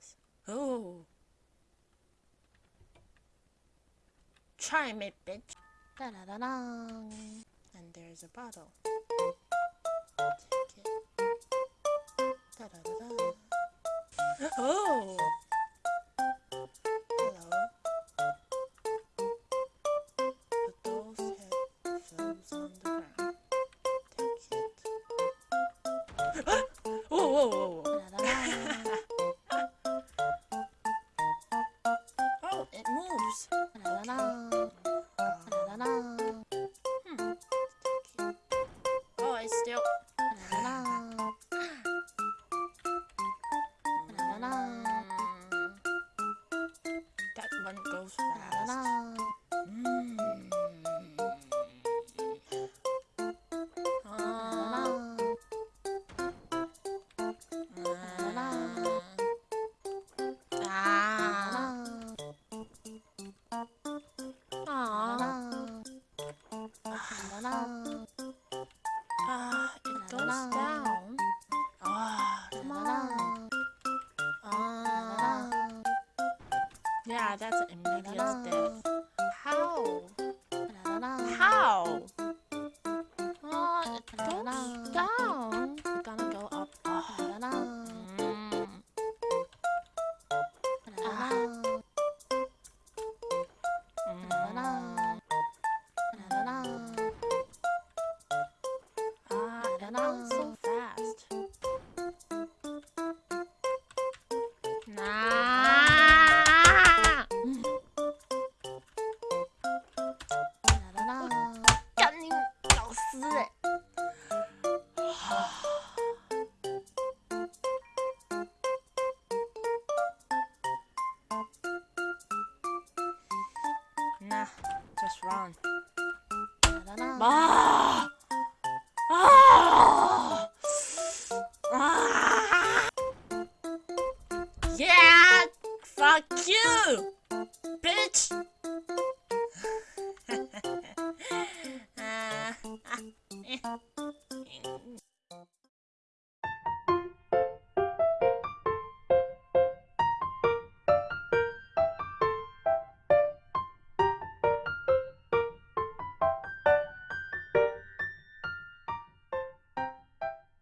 this? Oh. Try me, bitch. Da da da da. And there's a bottle. Take it. Da da da da. Oh. Whoa, whoa, whoa, Oh, it's still. Da da da. Da da da. Mm. That one goes Da da fast. da. Mm. Ah. Ah. Goes down. Ah, come on. Ah. Yeah, that's immediate death. How? How? Oh, it goes down. Nah, just run. Ah! Ah! Ah! Yeah! Fuck you! Bitch!